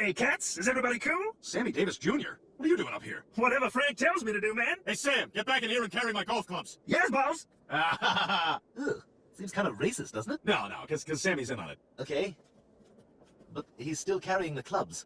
Hey, cats, is everybody cool? Sammy Davis Jr.? What are you doing up here? Whatever Frank tells me to do, man. Hey, Sam, get back in here and carry my golf clubs. Yes, boss. Ah, Ugh, seems kind of racist, doesn't it? no, no, because Sammy's in on it. Okay. But he's still carrying the clubs.